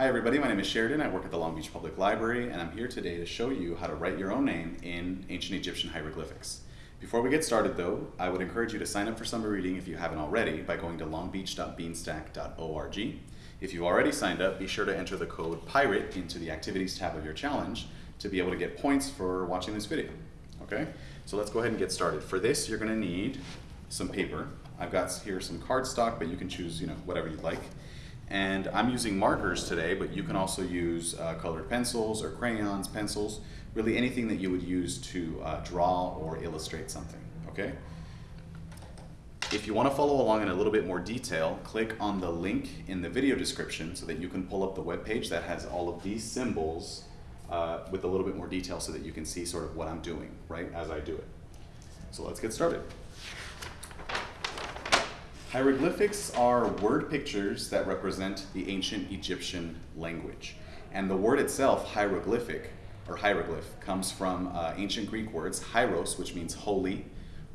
Hi everybody, my name is Sheridan. I work at the Long Beach Public Library and I'm here today to show you how to write your own name in ancient Egyptian hieroglyphics. Before we get started though, I would encourage you to sign up for summer reading if you haven't already by going to longbeach.beanstack.org. If you've already signed up, be sure to enter the code PIRATE into the activities tab of your challenge to be able to get points for watching this video. Okay, so let's go ahead and get started. For this, you're gonna need some paper. I've got here some cardstock, but you can choose you know whatever you'd like. And I'm using markers today, but you can also use uh, colored pencils or crayons, pencils, really anything that you would use to uh, draw or illustrate something, okay? If you want to follow along in a little bit more detail, click on the link in the video description so that you can pull up the web page that has all of these symbols uh, with a little bit more detail so that you can see sort of what I'm doing, right, as I do it. So let's get started. Hieroglyphics are word pictures that represent the ancient Egyptian language. And the word itself, hieroglyphic, or hieroglyph, comes from uh, ancient Greek words, hieros, which means holy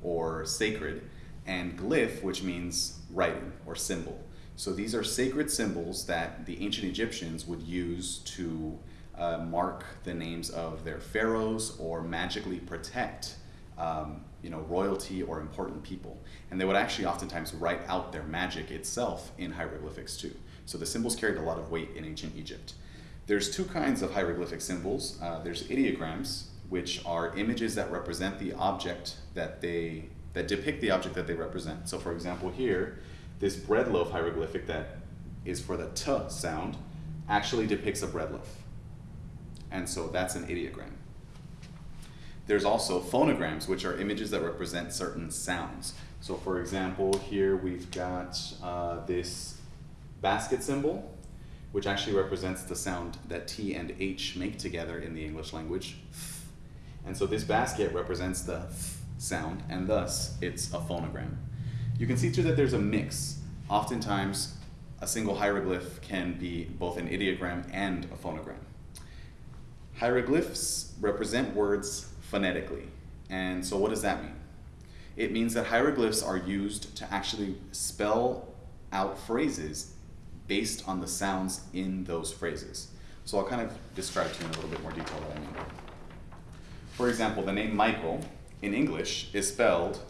or sacred, and glyph, which means writing or symbol. So these are sacred symbols that the ancient Egyptians would use to uh, mark the names of their pharaohs or magically protect um, you know, royalty or important people. And they would actually oftentimes write out their magic itself in hieroglyphics too. So the symbols carried a lot of weight in ancient Egypt. There's two kinds of hieroglyphic symbols. Uh, there's ideograms, which are images that represent the object that they, that depict the object that they represent. So for example here, this bread loaf hieroglyphic that is for the t sound actually depicts a bread loaf. And so that's an ideogram. There's also phonograms, which are images that represent certain sounds. So for example, here we've got uh, this basket symbol, which actually represents the sound that T and H make together in the English language. And so this basket represents the sound, and thus it's a phonogram. You can see too that there's a mix. Oftentimes, a single hieroglyph can be both an ideogram and a phonogram. Hieroglyphs represent words phonetically. And so what does that mean? It means that hieroglyphs are used to actually spell out phrases based on the sounds in those phrases. So I'll kind of describe to you in a little bit more detail what I mean. For example, the name Michael in English is spelled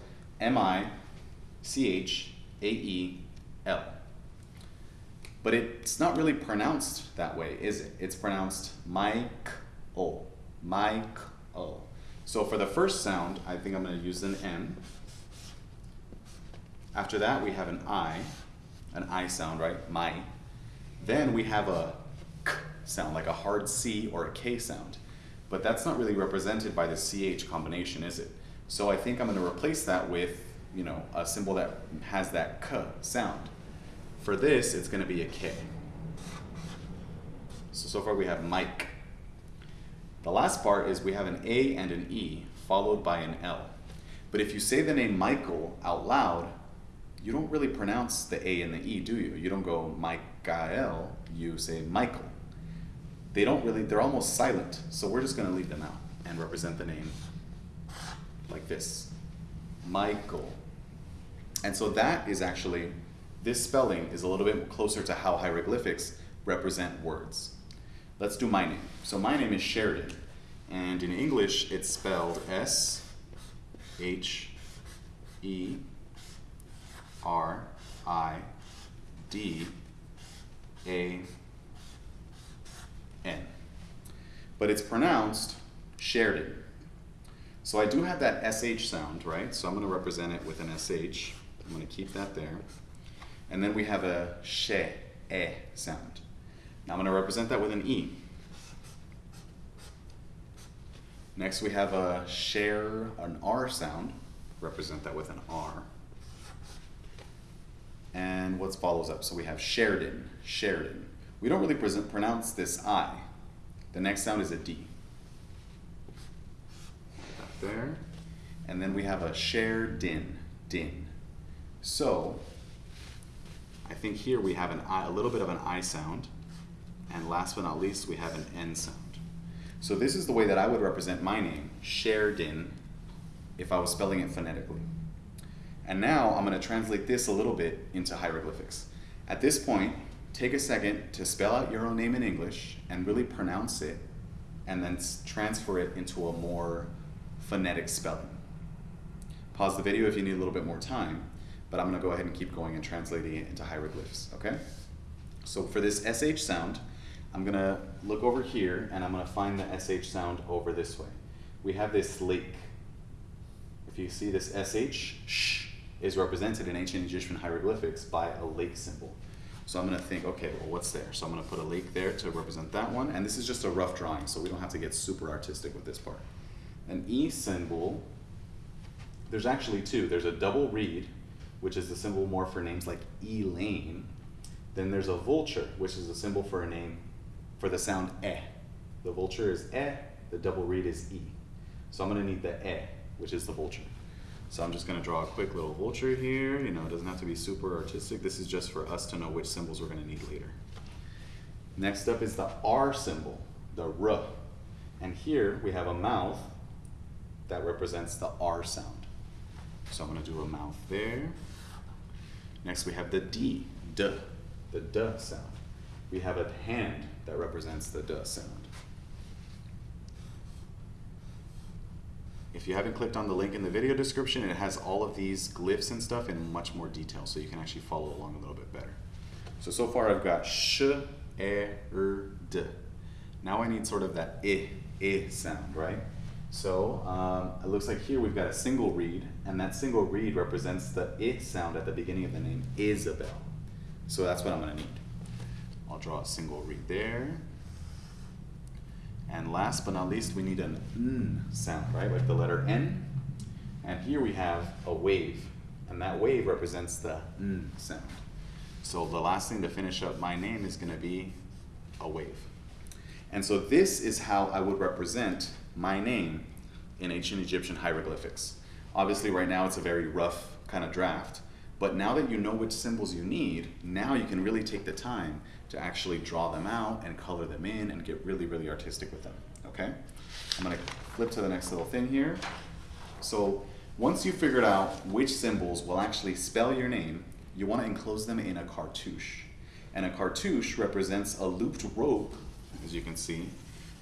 M-I-C-H-A-E-L. But it's not really pronounced that way, is it? It's pronounced Mike-O, Mike-O. So for the first sound, I think I'm going to use an N. After that, we have an I, an I sound, right? My. Then we have a K sound, like a hard C or a K sound. But that's not really represented by the CH combination, is it? So I think I'm going to replace that with, you know, a symbol that has that K sound. For this, it's going to be a K. So, so far we have Mike. The last part is we have an A and an E followed by an L. But if you say the name Michael out loud, you don't really pronounce the A and the E, do you? You don't go Michael, you say Michael. They don't really, they're almost silent, so we're just gonna leave them out and represent the name like this, Michael. And so that is actually, this spelling is a little bit closer to how hieroglyphics represent words. Let's do my name. So my name is Sheridan, and in English it's spelled S H E R I D A N. But it's pronounced Sheridan. So I do have that SH sound, right? So I'm going to represent it with an SH. I'm going to keep that there. And then we have a she, e sound. Now I'm going to represent that with an E. Next we have a share, an R sound. Represent that with an R. And what follows up? So we have Sheridan, Sheridan. We don't really present, pronounce this I. The next sound is a D. Up there. And then we have a Sheridan, din. So I think here we have an I, a little bit of an I sound. And last but not least, we have an N sound. So this is the way that I would represent my name, Sheridan, if I was spelling it phonetically. And now I'm going to translate this a little bit into hieroglyphics. At this point, take a second to spell out your own name in English and really pronounce it and then transfer it into a more phonetic spelling. Pause the video if you need a little bit more time, but I'm going to go ahead and keep going and translating it into hieroglyphs, okay? So for this SH sound, I'm going to look over here and I'm going to find the SH sound over this way. We have this lake. If you see this SH, sh, is represented in ancient Egyptian hieroglyphics by a lake symbol. So I'm going to think, okay, well, what's there? So I'm going to put a lake there to represent that one. And this is just a rough drawing, so we don't have to get super artistic with this part. An E symbol, there's actually two. There's a double reed, which is the symbol more for names like Elaine. Then there's a vulture, which is a symbol for a name for the sound E. The vulture is E, the double reed is E. So I'm to need the E, which is the vulture. So I'm just going to draw a quick little vulture here. You know, it doesn't have to be super artistic. This is just for us to know which symbols we're going to need later. Next up is the R symbol, the R. And here we have a mouth that represents the R sound. So I'm to do a mouth there. Next we have the D, D, the D sound. We have a hand that represents the D sound. If you haven't clicked on the link in the video description, it has all of these glyphs and stuff in much more detail, so you can actually follow along a little bit better. So, so far I've got sh, e, r, d. Now I need sort of that i, i sound, right? So um, it looks like here we've got a single reed, and that single reed represents the i sound at the beginning of the name, Isabel. So that's what I'm gonna need. I'll draw a single reed there. And last but not least, we need an n sound, right? Like the letter N. And here we have a wave. And that wave represents the n sound. So the last thing to finish up my name is going to be a wave. And so this is how I would represent my name in ancient Egyptian hieroglyphics. Obviously right now it's a very rough kind of draft, but now that you know which symbols you need, now you can really take the time to actually draw them out and color them in and get really, really artistic with them, okay? I'm gonna flip to the next little thing here. So once you've figured out which symbols will actually spell your name, you wanna enclose them in a cartouche. And a cartouche represents a looped rope, as you can see,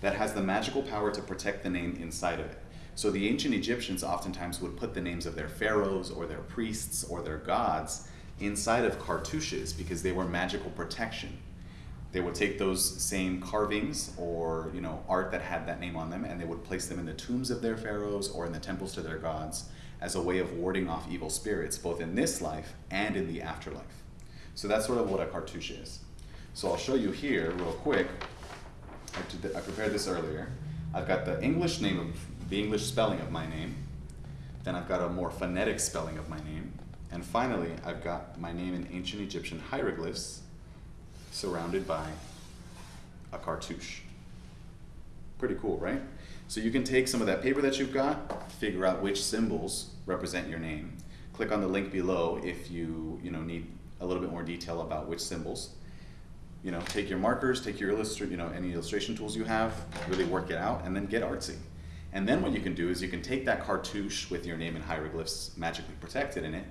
that has the magical power to protect the name inside of it. So the ancient Egyptians oftentimes would put the names of their pharaohs or their priests or their gods inside of cartouches because they were magical protection. They would take those same carvings or you know art that had that name on them and they would place them in the tombs of their pharaohs or in the temples to their gods as a way of warding off evil spirits both in this life and in the afterlife. So that's sort of what a cartouche is. So I'll show you here real quick. I, prepared this earlier. I've got the English name of the English spelling of my name. Then I've got a more phonetic spelling of my name. And finally, I've got my name in ancient Egyptian hieroglyphs surrounded by a cartouche. Pretty cool, right? So you can take some of that paper that you've got, figure out which symbols represent your name. Click on the link below if you, you know, need a little bit more detail about which symbols. You know, take your markers, take your illustrate, you know, any illustration tools you have, really work it out, and then get artsy. And then what you can do is you can take that cartouche with your name and hieroglyphs magically protected in it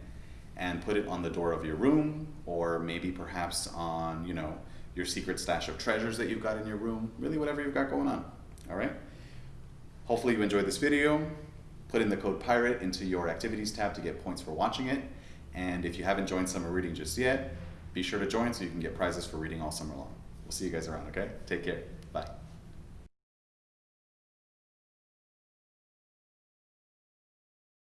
and put it on the door of your room or maybe perhaps on, you know, your secret stash of treasures that you've got in your room, really whatever you've got going on, all right? Hopefully you enjoyed this video. Put in the code PIRATE into your activities tab to get points for watching it. And if you haven't joined summer reading just yet, be sure to join so you can get prizes for reading all summer long. We'll see you guys around, okay? Take care.